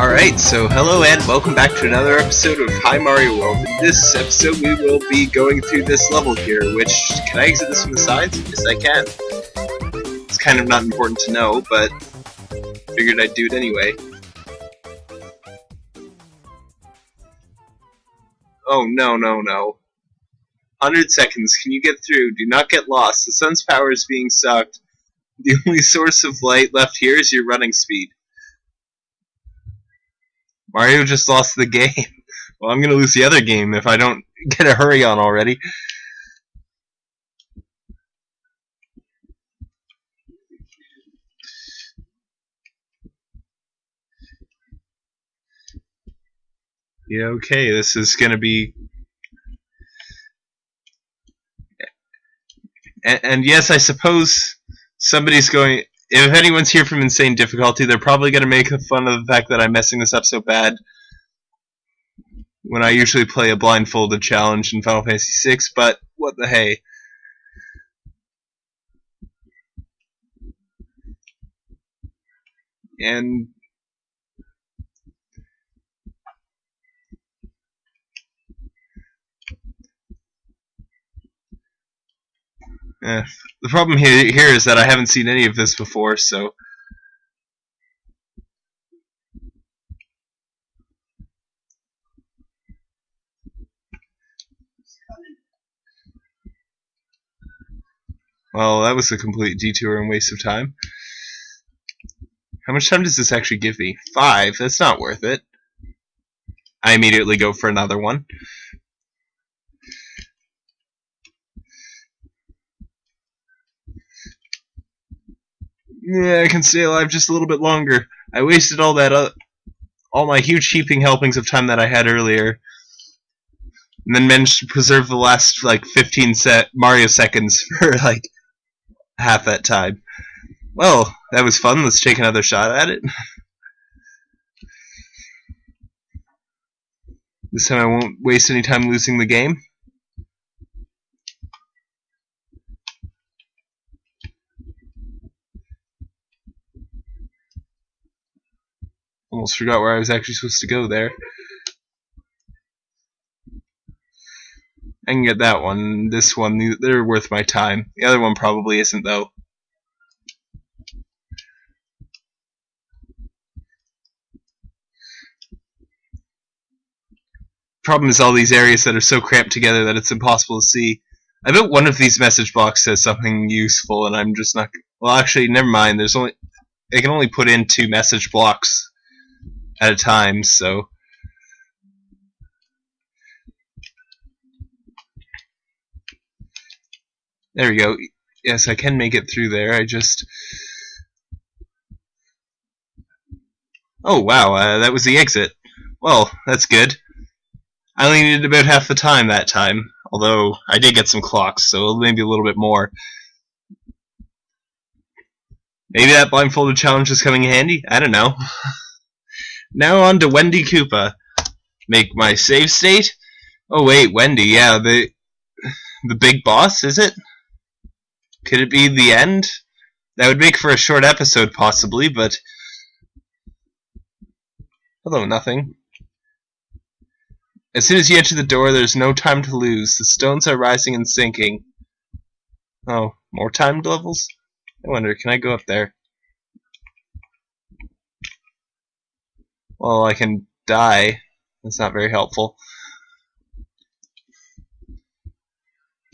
Alright, so hello and welcome back to another episode of Hi Mario World. In this episode we will be going through this level here, which, can I exit this from the sides? Yes I can. It's kind of not important to know, but figured I'd do it anyway. Oh no, no, no. 100 seconds, can you get through? Do not get lost. The sun's power is being sucked. The only source of light left here is your running speed. Mario just lost the game. Well, I'm gonna lose the other game if I don't get a hurry on already. Yeah, okay, this is gonna be... And, and yes, I suppose somebody's going if anyone's here from Insane Difficulty, they're probably going to make fun of the fact that I'm messing this up so bad when I usually play a blindfolded challenge in Final Fantasy VI, but what the hey. And Eh, the problem here, here is that I haven't seen any of this before, so... Well, that was a complete detour and waste of time. How much time does this actually give me? Five? That's not worth it. I immediately go for another one. Yeah, I can stay alive just a little bit longer. I wasted all that, uh, all my huge heaping helpings of time that I had earlier, and then managed to preserve the last like 15 set Mario seconds for like half that time. Well, that was fun. Let's take another shot at it. This time I won't waste any time losing the game. Almost forgot where I was actually supposed to go there. I can get that one. This one, they're worth my time. The other one probably isn't, though. Problem is all these areas that are so cramped together that it's impossible to see. I bet one of these message blocks says something useful, and I'm just not. Well, actually, never mind. There's only. I can only put in two message blocks at a time, so there we go. Yes, I can make it through there. I just oh wow, uh, that was the exit. Well, that's good. I only needed about half the time that time, although I did get some clocks, so maybe a little bit more. Maybe that blindfolded challenge is coming in handy. I don't know. Now on to Wendy Koopa. Make my save state? Oh wait, Wendy, yeah, the the big boss, is it? Could it be the end? That would make for a short episode, possibly, but... Hello, nothing. As soon as you enter the door, there's no time to lose. The stones are rising and sinking. Oh, more timed levels? I wonder, can I go up there? Well, I can die. That's not very helpful.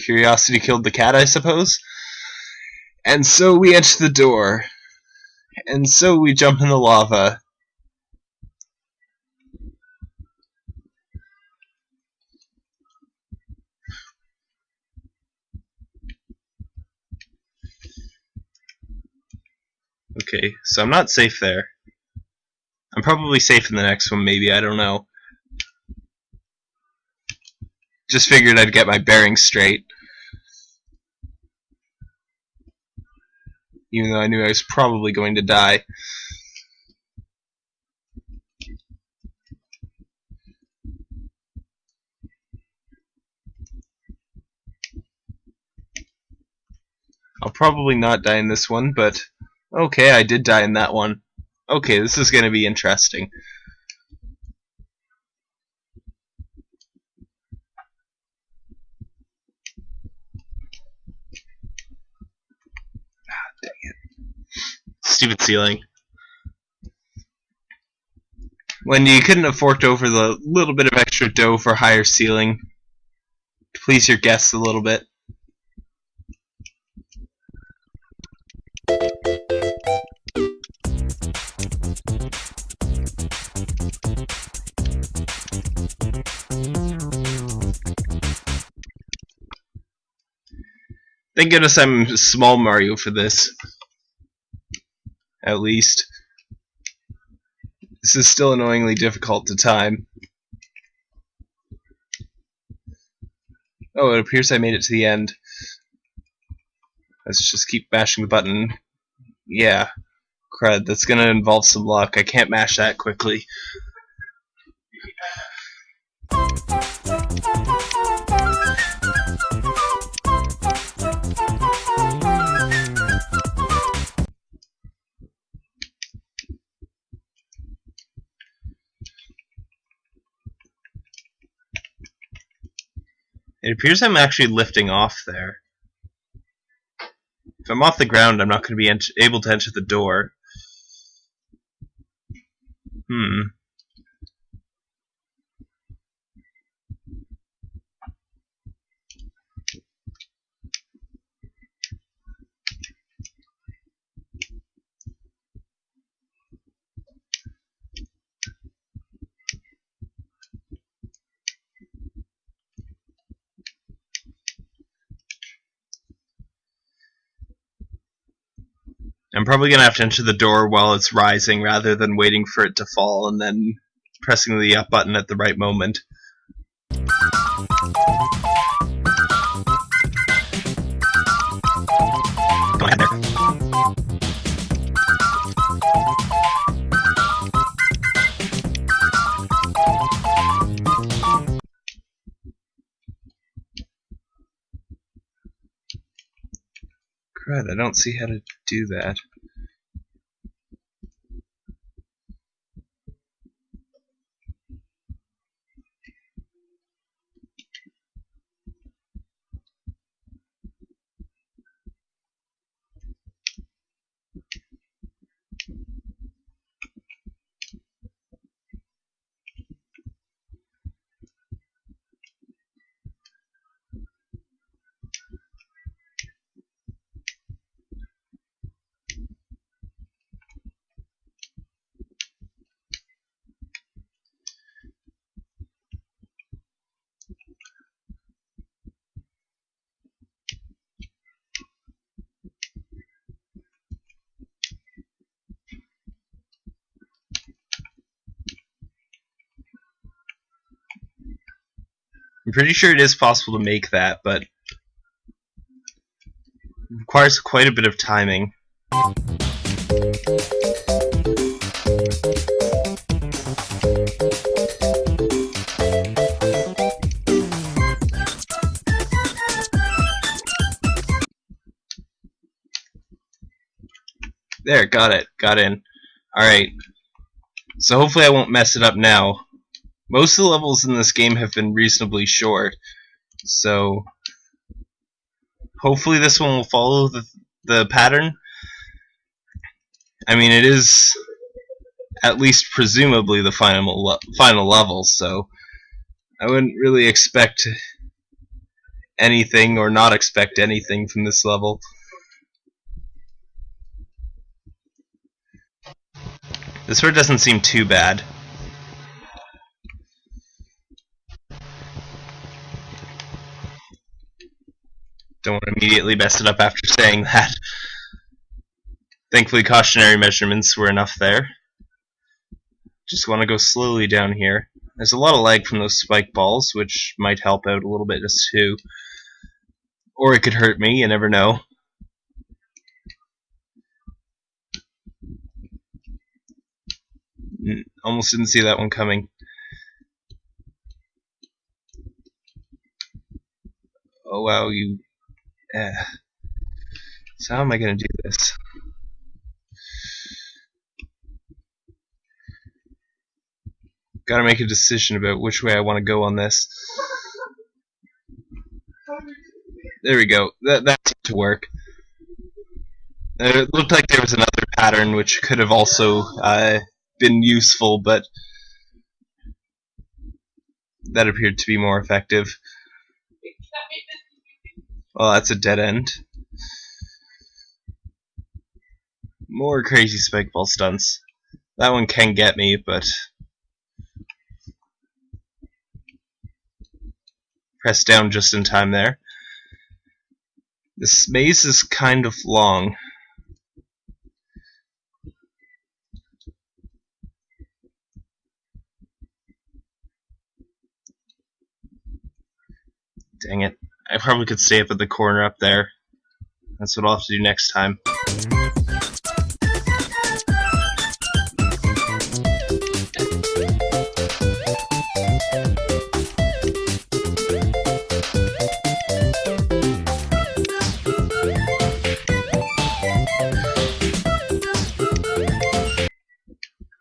Curiosity killed the cat, I suppose. And so we enter the door. And so we jump in the lava. Okay, so I'm not safe there. I'm probably safe in the next one, maybe, I don't know. Just figured I'd get my bearings straight. Even though I knew I was probably going to die. I'll probably not die in this one, but okay, I did die in that one. Okay, this is going to be interesting. Ah, dang it. Stupid ceiling. When you couldn't have forked over the little bit of extra dough for higher ceiling, to please your guests a little bit. Thank goodness I'm small Mario for this. At least. This is still annoyingly difficult to time. Oh, it appears I made it to the end. Let's just keep mashing the button. Yeah. Crud, that's gonna involve some luck. I can't mash that quickly. It appears I'm actually lifting off there. If I'm off the ground, I'm not going to be able to enter the door. Hmm. I'm probably going to have to enter the door while it's rising rather than waiting for it to fall and then pressing the up button at the right moment. Don't see how to do that. I'm pretty sure it is possible to make that, but requires quite a bit of timing. There, got it. Got in. Alright. So hopefully I won't mess it up now. Most of the levels in this game have been reasonably short, so hopefully this one will follow the, the pattern. I mean, it is at least presumably the final le final level, so I wouldn't really expect anything or not expect anything from this level. This one doesn't seem too bad. Don't want to immediately mess it up after saying that. Thankfully cautionary measurements were enough there. Just want to go slowly down here. There's a lot of lag from those spike balls, which might help out a little bit just too. Or it could hurt me, you never know. Mm, almost didn't see that one coming. Oh wow, you yeah. So how am I going to do this? Got to make a decision about which way I want to go on this. There we go. That that seemed to work. It looked like there was another pattern, which could have also uh, been useful, but that appeared to be more effective. Well, that's a dead end. More crazy spike ball stunts. That one can get me, but press down just in time there. This maze is kind of long. Dang it. I probably could stay up at the corner up there. That's what I'll have to do next time.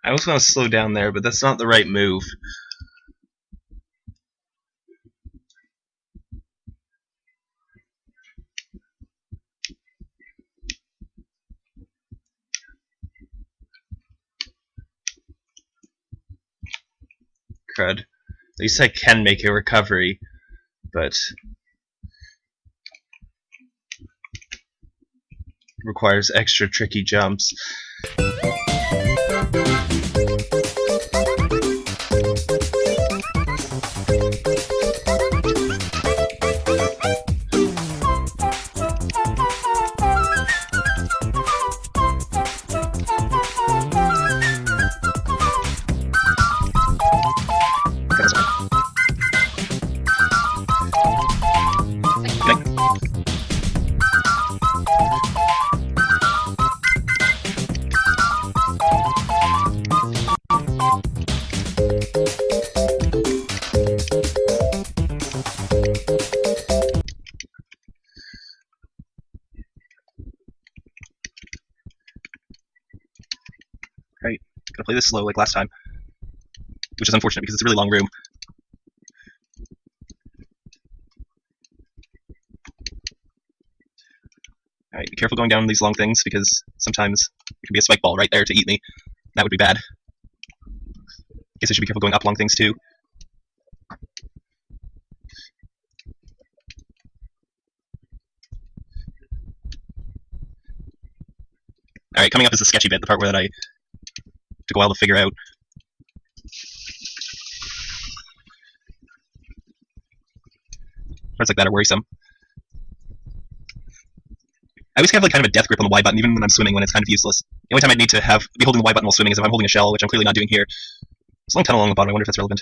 I was going to slow down there, but that's not the right move. Crud. At least I can make a recovery, but requires extra tricky jumps. This slow like last time. Which is unfortunate because it's a really long room. Alright, be careful going down these long things because sometimes there can be a spike ball right there to eat me. That would be bad. I Guess I should be careful going up long things too. Alright, coming up is the sketchy bit, the part where that I took a while to figure out. Parts like that are worrisome. I always have like kind of a death grip on the Y button, even when I'm swimming, when it's kind of useless. The only time I need to have be holding the Y button while swimming is if I'm holding a shell, which I'm clearly not doing here. There's a long tunnel along the bottom. I wonder if that's relevant.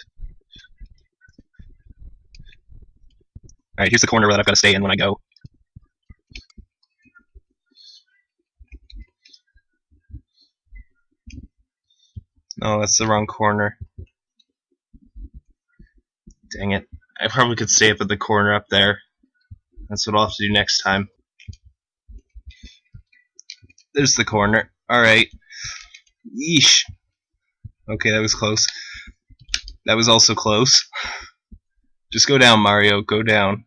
All right, here's the corner that I've got to stay in when I go. No, that's the wrong corner. Dang it. I probably could stay up at the corner up there. That's what I'll have to do next time. There's the corner. Alright. Yeesh. Okay, that was close. That was also close. Just go down, Mario. Go down.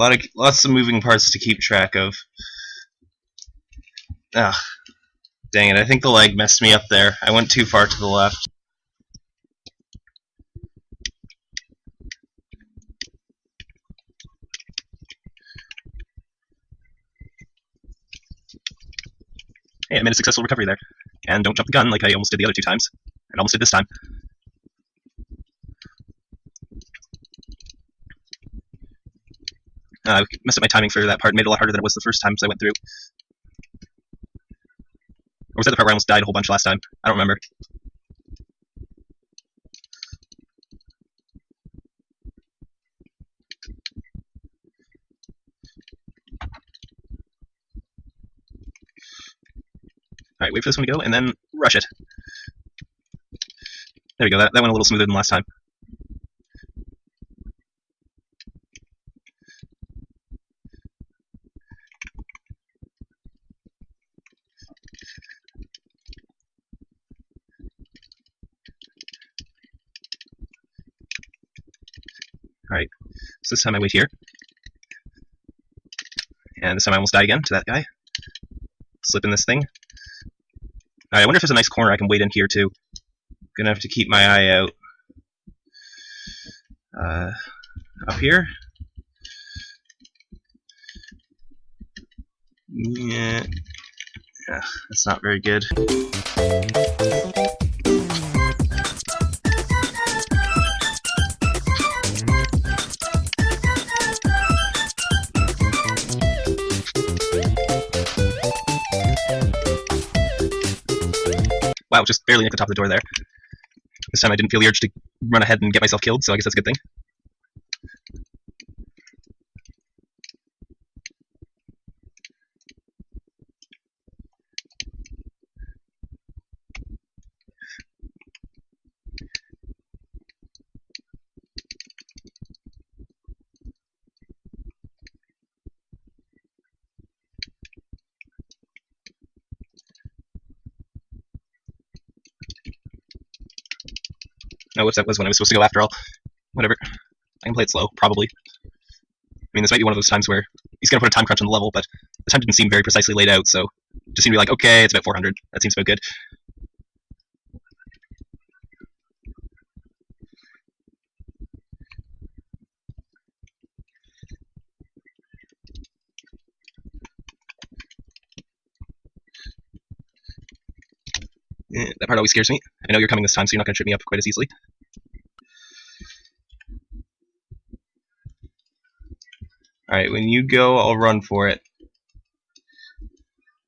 Lot of lots of moving parts to keep track of. Ugh. Dang it, I think the leg messed me up there. I went too far to the left. Hey, I made a successful recovery there. And don't jump the gun like I almost did the other two times. And almost did this time. Uh, I messed up my timing for that part, made it a lot harder than it was the first time I went through. Or was that the part where I almost died a whole bunch last time? I don't remember. Alright, wait for this one to go, and then rush it. There we go, that, that went a little smoother than last time. This time I wait here. And this time I almost die again to that guy. Slip in this thing. I wonder if there's a nice corner I can wait in here too. Gonna have to keep my eye out. Uh, up here. Yeah. Yeah, that's not very good. Wow, just barely nicked the top of the door there. This time I didn't feel the urge to run ahead and get myself killed, so I guess that's a good thing. Oh, whoops, that was when I was supposed to go after all. Whatever. I can play it slow, probably. I mean, this might be one of those times where he's going to put a time crunch on the level, but the time didn't seem very precisely laid out, so just seemed to be like, okay, it's about 400. That seems about good. Eh, that part always scares me. I know you're coming this time, so you're not going to trip me up quite as easily. Alright, when you go, I'll run for it.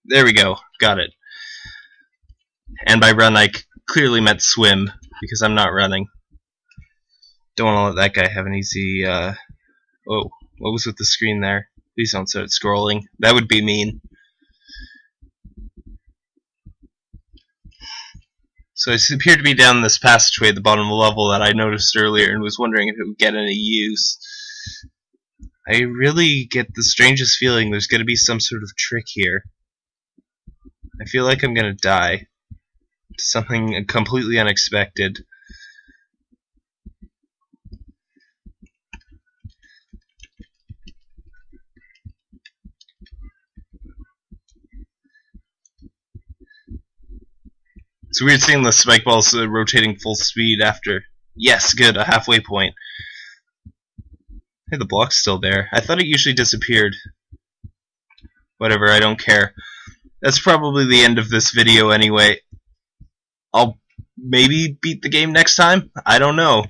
There we go. Got it. And by run, I clearly meant swim, because I'm not running. Don't want to let that guy have an easy, uh... Oh, what was with the screen there? Please don't start scrolling. That would be mean. So it appeared to be down this passageway at the bottom level that I noticed earlier and was wondering if it would get any use. I really get the strangest feeling there's going to be some sort of trick here. I feel like I'm going to die. Something completely unexpected. It's weird seeing the spike balls uh, rotating full speed after. Yes, good, a halfway point. Hey, the block's still there. I thought it usually disappeared. Whatever, I don't care. That's probably the end of this video anyway. I'll maybe beat the game next time? I don't know.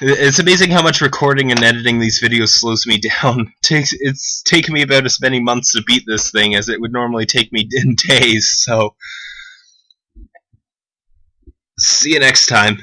It's amazing how much recording and editing these videos slows me down. takes it's taken me about as many months to beat this thing as it would normally take me in days, so See you next time.